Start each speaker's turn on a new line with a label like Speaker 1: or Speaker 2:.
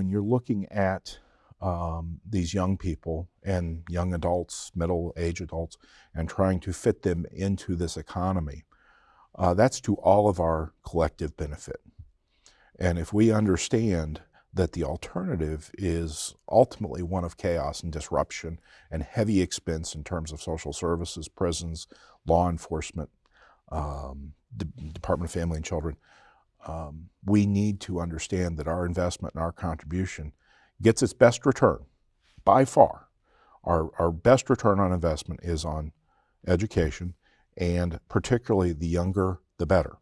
Speaker 1: when you're looking at um, these young people and young adults, middle age adults, and trying to fit them into this economy, uh, that's to all of our collective benefit. And if we understand that the alternative is ultimately one of chaos and disruption and heavy expense in terms of social services, prisons, law enforcement, um, Department of Family and Children, um, we need to understand that our investment and our contribution gets its best return by far. Our, our best return on investment is on education and particularly the younger, the better.